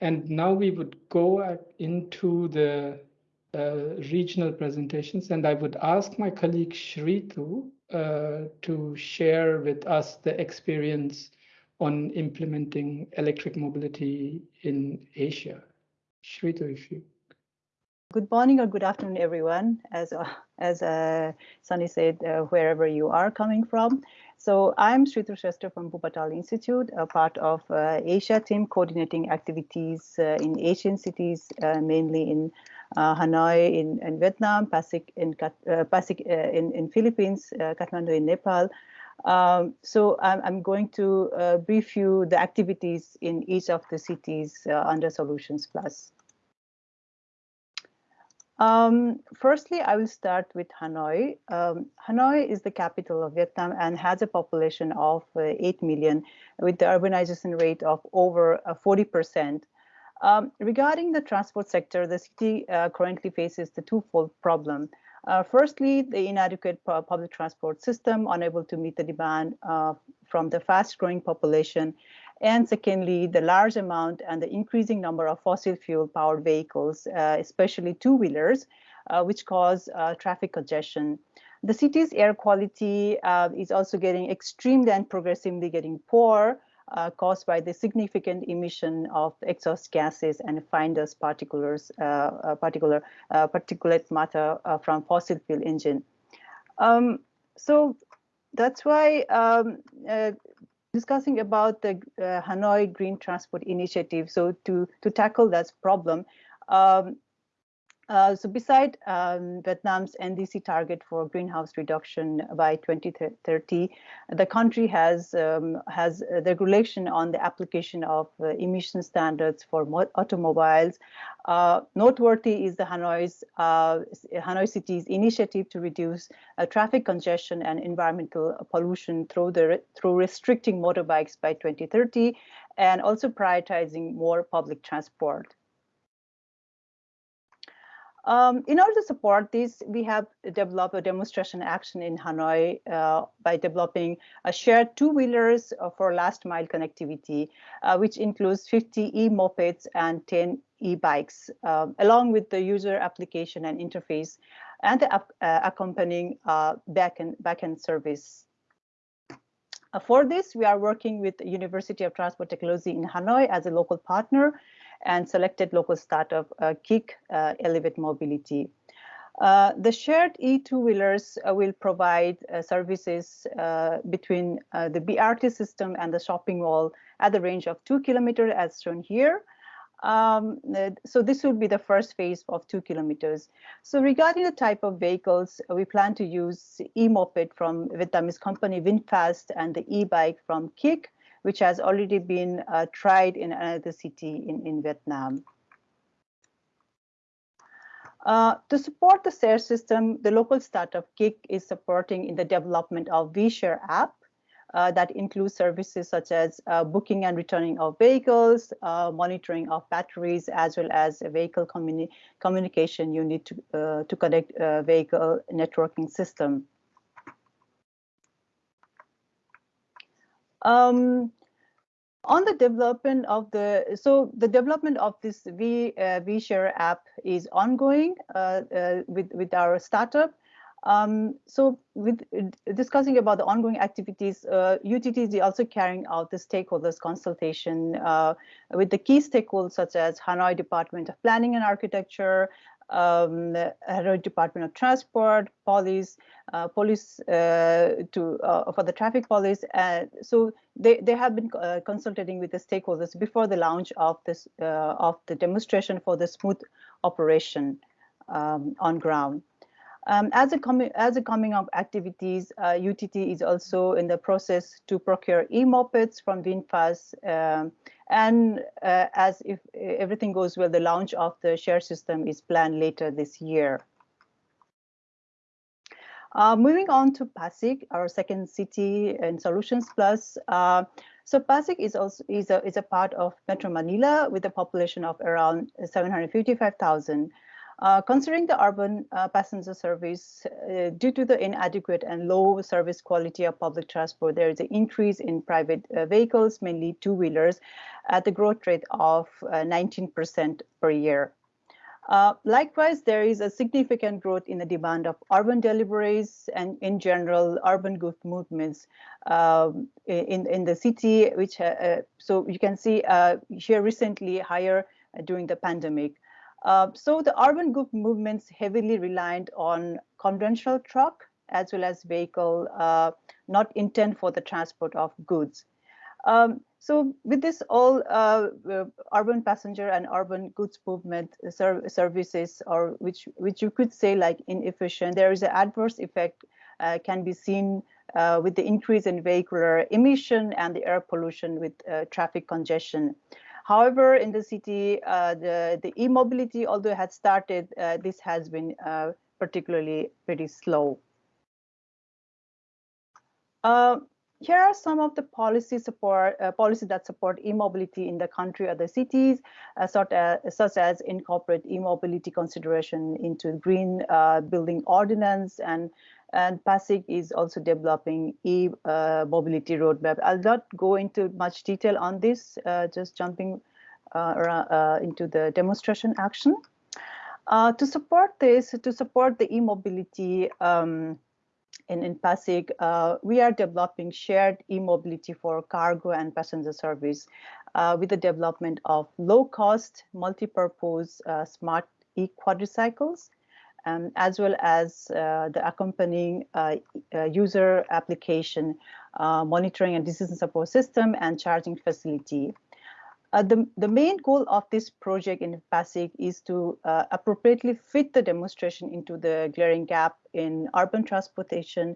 And now we would go into the uh, regional presentations, and I would ask my colleague Shritu uh, to share with us the experience on implementing electric mobility in Asia. Shritu, if you. Good morning or good afternoon, everyone. As uh, as uh, Sunny said, uh, wherever you are coming from. So I'm Shritu Shrestha from Wuppertal Institute, a part of uh, Asia team coordinating activities uh, in Asian cities, uh, mainly in Hanoi in, in, Vietnam, Pasig in, Pasig, in, in Philippines, Kathmandu in Nepal. Um, so I'm, I'm, going to brief you the activities in each of the cities under Solutions Plus. Um, firstly, I will start with Hanoi. Um, Hanoi is the capital of Vietnam and has a population of uh, 8 million with the urbanization rate of over uh, 40%. Um, regarding the transport sector, the city uh, currently faces the twofold problem. Uh, firstly, the inadequate public transport system, unable to meet the demand uh, from the fast growing population. And secondly, the large amount and the increasing number of fossil fuel powered vehicles, uh, especially two wheelers, uh, which cause uh, traffic congestion. The city's air quality is also getting extremely and progressively getting poor, uh, caused by the significant emission of exhaust gases and fine dust particles, uh, uh, particular uh, particulate matter uh, from fossil fuel engine. Um, so that's why um, uh, discussing about the Hanoi Green Transport Initiative. So to to tackle that problem, um, uh, so beside um, Vietnam's NDC target for greenhouse reduction by 2030, the country has um, has regulation on the application of uh, emission standards for automobiles. Uh, noteworthy is the Hanoi's uh, Hanoi City's initiative to reduce uh, traffic congestion and environmental pollution through the through restricting motorbikes by 2030 and also prioritizing more public transport. Um, in order to support this, we have developed a demonstration action in Hanoi uh, by developing a shared two-wheelers uh, for last mile connectivity, uh, which includes 50 e-mopeds and 10 e-bikes, um, along with the user application and interface and the uh, accompanying uh, backend, backend service. Uh, for this, we are working with the University of Transport Technology in Hanoi as a local partner and selected local startup uh, KIK uh, Elevate Mobility. Uh, the shared e-two-wheelers uh, will provide uh, services uh, between the BRT system and the shopping mall at the range of two kilometers as shown here. Um, so this will be the first phase of two kilometers. So regarding the type of vehicles, we plan to use e-moped from Vietnamese company VinFast and the e-bike from KIK which has already been uh, tried in another city in, in Vietnam. Uh, to support the share system, the local startup KIK is supporting in the development of VShare app uh, that includes services such as uh, booking and returning of vehicles, uh, monitoring of batteries, as well as a vehicle communi communication unit to, uh, to connect vehicle networking system. Um, on the development of the so the development of this v uh, vshare app is ongoing uh, uh, with with our startup. Um, so with uh, discussing about the ongoing activities uh, utt is also carrying out the stakeholders consultation uh, with the key stakeholders such as hanoi department of planning and architecture um, Department of Transport, police, uh, police uh, to uh, for the traffic police. so they, they have been uh, consulting with the stakeholders before the launch of this uh, of the demonstration for the smooth operation um, on ground. Um, as a coming as a coming up activities, uh, UTT is also in the process to procure e-mopeds from VinFast um, and uh, as if everything goes well, the launch of the share system is planned later this year. Uh, moving on to Pasig, our second city in Solutions Plus. Uh, so Pasig is also is a is a part of Metro Manila with a population of around 755,000. Uh, considering the urban uh, passenger service, uh, due to the inadequate and low service quality of public transport, there is an increase in private uh, vehicles, mainly two-wheelers, at the growth rate of 19% uh, per year. Uh, likewise, there is a significant growth in the demand of urban deliveries and in general urban goods movements um, in, in the city, which so you can see here recently higher during the pandemic. Uh, so the urban group movements heavily reliant on conventional truck as well as vehicle uh, not intent for the transport of goods. Um, so with this all uh, urban passenger and urban goods movement ser services or which which you could say like inefficient, there is an adverse effect uh, can be seen uh, with the increase in vehicular emission and the air pollution with traffic congestion. However, in the city, uh, the, e-mobility, although it had started, uh, this has been uh, particularly pretty slow. Uh, here are some of the policy support uh, policies that support e-mobility in the country or the cities, uh, such, as, such as incorporate e-mobility consideration into green building ordinance and and Pasig is also developing e-mobility uh, roadmap. I'll not go into much detail on this, uh, just jumping uh, uh into the demonstration action. Uh, to support this, to support the e-mobility um, in, in Pasig, uh, we are developing shared e-mobility for cargo and passenger service with the development of low-cost, multi-purpose smart e-quadricycles um, as well as uh, the accompanying uh, uh, user application, uh, monitoring and decision support system, and charging facility. Uh, the, the main goal of this project in Pasig is to appropriately fit the demonstration into the glaring gap in urban transportation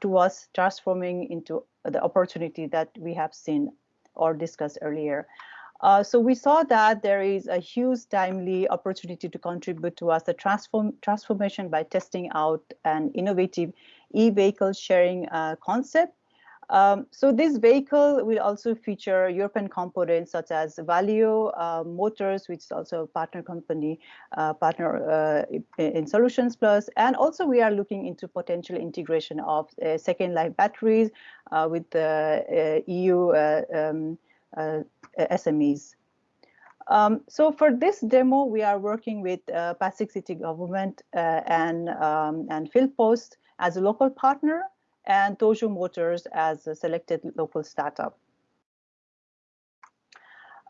towards transforming into the opportunity that we have seen or discussed earlier. Uh, so we saw that there is a huge timely opportunity to contribute towards the transform transformation by testing out an innovative e-vehicle sharing uh, concept. Um, so this vehicle will also feature European components such as Valeo uh, Motors, which is also a partner company, uh, partner uh, in Solutions Plus. And also we are looking into potential integration of second life batteries with the EU um, SMEs. Um, so for this demo, we are working with uh, Pasig City Government uh, and, um, and Philpost as a local partner and Tojo Motors as a selected local startup.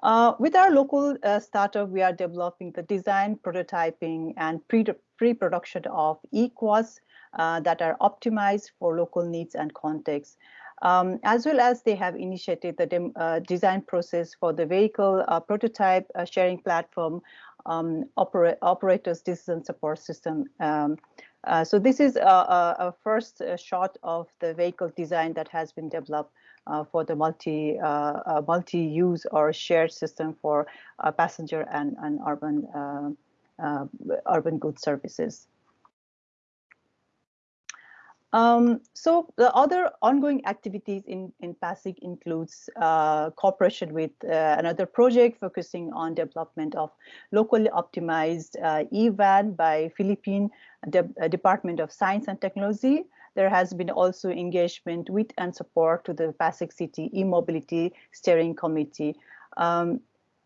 Uh, with our local uh, startup, we are developing the design, prototyping, and pre-production pre of e-quads uh, that are optimized for local needs and contexts um, as well as they have initiated the uh, design process for the vehicle uh, prototype uh, sharing platform um, opera operators decision support system. Um, uh, so this is a, a, first uh, shot of the vehicle design that has been developed uh, for the multi multi-use or shared system for passenger and, and urban urban goods services. Um, so the other ongoing activities in, in Pasig includes uh, cooperation with uh, another project focusing on development of locally optimized uh, e-van by Philippine De uh, Department of Science and Technology. There has been also engagement with and support to the Pasig City e-mobility steering committee. Um,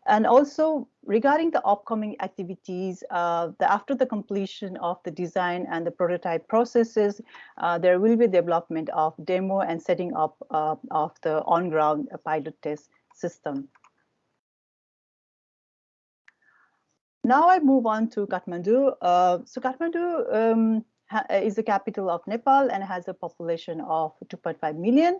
and also regarding the upcoming activities, uh, the, after the completion of the design and the prototype processes, uh, there will be development of demo and setting up uh, of the on-ground pilot test system. Now I move on to Kathmandu. Uh, so Kathmandu um, is the capital of Nepal and has a population of 2.5 million.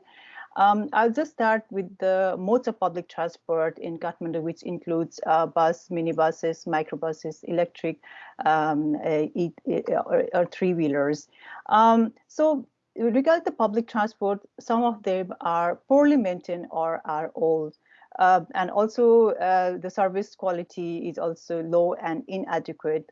Um, I'll just start with the modes of public transport in Kathmandu, which includes uh, bus, minibuses, microbuses, electric, um, e or, or three-wheelers. Um, so regarding the public transport, some of them are poorly maintained or are old. Uh, and also uh, the service quality is also low and inadequate.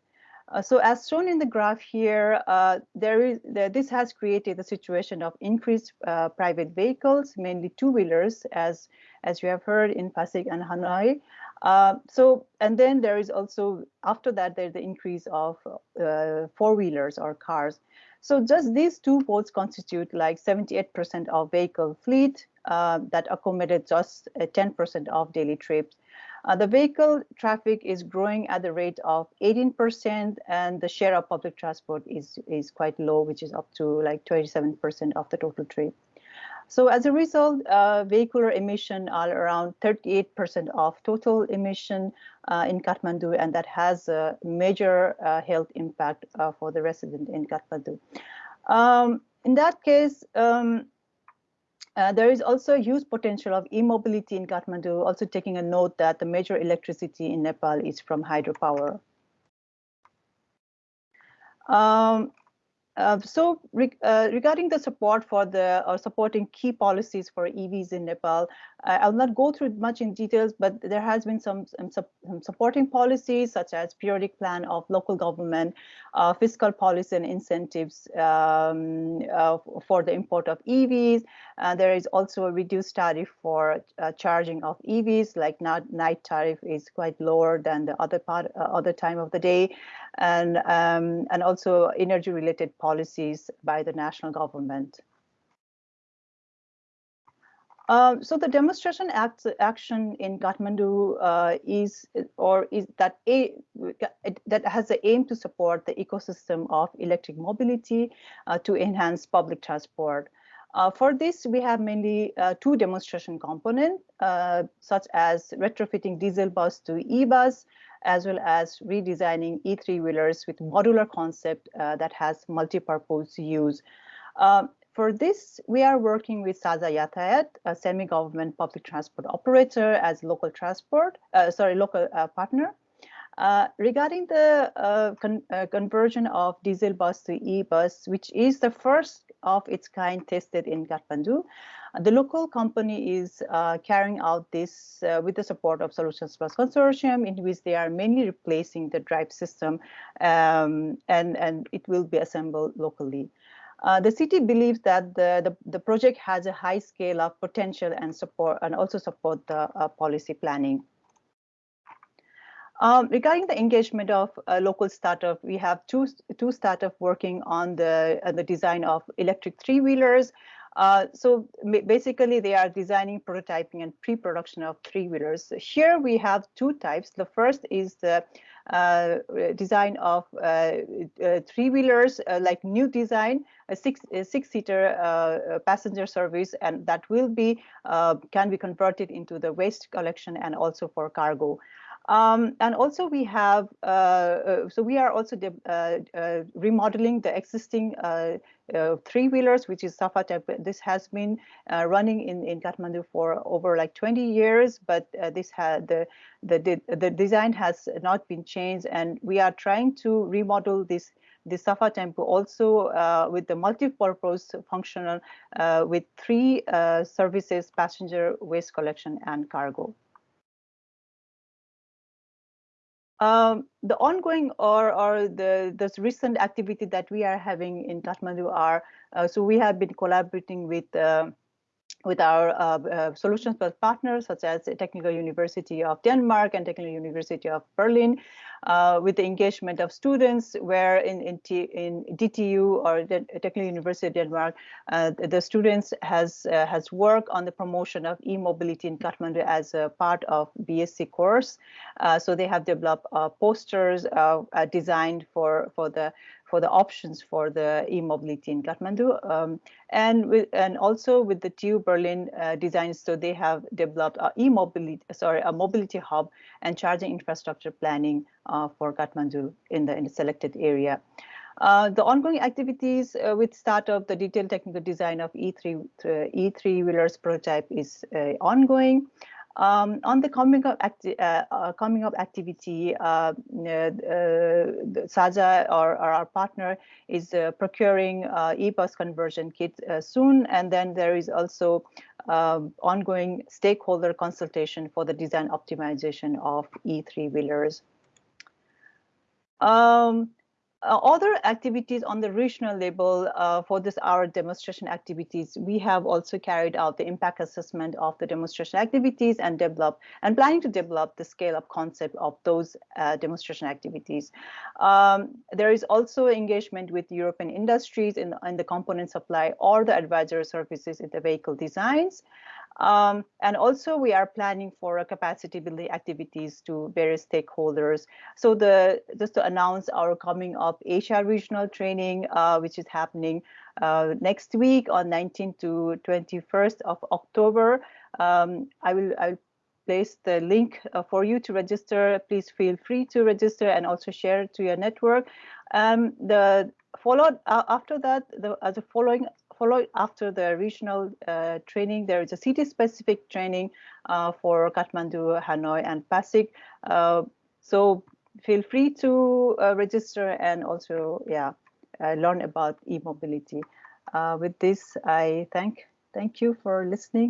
Uh, so as shown in the graph here, uh, there is there, this has created a situation of increased uh, private vehicles, mainly two-wheelers, as as you have heard in Pasig and Hanoi. Uh, so and then there is also after that there's the increase of uh, four-wheelers or cars. So just these two votes constitute like 78% of vehicle fleet that accommodate just 10% of daily trips. Uh, the vehicle traffic is growing at the rate of 18% and the share of public transport is, is quite low, which is up to like 27% of the total trip. So as a result, uh, vehicular emission are around 38% of total emission uh, in Kathmandu, and that has a major uh, health impact uh, for the resident in Kathmandu. Um, in that case, um, uh, there is also a huge potential of e-mobility in Kathmandu, also taking a note that the major electricity in Nepal is from hydropower. Um, uh, so re uh, regarding the support for the or supporting key policies for EVs in Nepal, I'll not go through much in details, but there has been some, some, some supporting policies such as periodic plan of local government, uh, fiscal policy and incentives um, uh, for the import of EVs. Uh, there is also a reduced tariff for uh, charging of EVs, like not, night tariff is quite lower than the other part, uh, other time of the day, and um, and also energy related policies by the national government. Um, so the demonstration act, action in Kathmandu uh, is or is that a that has the aim to support the ecosystem of electric mobility uh, to enhance public transport. Uh, for this, we have mainly uh, two demonstration components, uh, such as retrofitting diesel bus to e-bus, as well as redesigning E3 wheelers with modular concept uh, that has multi-purpose use. Um, for this, we are working with Sajha Yatayat, a semi-government public transport operator as local transport, uh, sorry, local uh, partner. Uh, regarding the uh, con uh, conversion of diesel bus to e-bus, which is the first of its kind tested in Kathmandu, the local company is uh, carrying out this with the support of Solutions Plus Consortium, in which they are mainly replacing the drive system, um, and, and it will be assembled locally. Uh, the city believes that the, the, the, project has a high scale of potential and support and also support the uh, policy planning. Um, regarding the engagement of a local startup, we have two, two startups working on the, uh, the design of electric three-wheelers. Uh, so basically, they are designing, prototyping, and pre-production of three-wheelers. Here we have two types. The first is the uh, design of uh, uh, three-wheelers, like new design, a six a six-seater passenger service, and that will be can be converted into the waste collection and also for cargo. Um, and also we have, uh, uh, so we are also uh, remodeling the existing three-wheelers, which is Safa type. This has been running in, in Kathmandu for over like 20 years, but this had the, the, the design has not been changed. And we are trying to remodel this the Safa Tempo also uh, with the multi-purpose functional uh, with three uh, services, passenger waste collection and cargo. Um, the ongoing or or the this recent activity that we are having in Kathmandu are uh, so we have been collaborating with uh, with our uh, uh solutions partners such as Technical University of Denmark and Technical University of Berlin uh, with the engagement of students where in, in, T, in DTU or the Technical University of Denmark, uh, the students has uh, has worked on the promotion of e-mobility in Kathmandu as a part of BSc course. Uh, so they have developed posters designed for, for the for the options for the e-mobility in Kathmandu. Um, and with, and also with the TU Berlin uh, designs, so they have developed a e-mobility, sorry, a mobility hub and charging infrastructure planning uh, for Kathmandu in the, in the selected area. Uh, the ongoing activities uh, with of the detailed technical design of E3 uh, E3 wheelers prototype is uh, ongoing. Um, on the coming up, acti uh, uh, coming up activity, uh, Sajha or, our partner is procuring e-bus conversion kit soon, and then there is also um, ongoing stakeholder consultation for the design optimization of E3 wheelers. Um, uh, other activities on the regional level uh, for this our demonstration activities, we have also carried out the impact assessment of the demonstration activities and develop and planning to develop the scale up concept of those uh, demonstration activities. Um, there is also engagement with European industries in, in the component supply or the advisory services in the vehicle designs. Um, and also we are planning for capacity building activities to various stakeholders. So the just to announce our coming up Asia regional training, uh, which is happening uh, next week on 19 to 21st of October. Um, I will I will place the link uh, for you to register. Please feel free to register and also share to your network. Um, the followed uh, after that, the, as a following follow after the regional uh, training, there is a city-specific training uh, for Kathmandu, Hanoi, and Pasig. Uh, so feel free to uh, register and also, yeah, uh, learn about e-mobility. With this, I thank thank you for listening.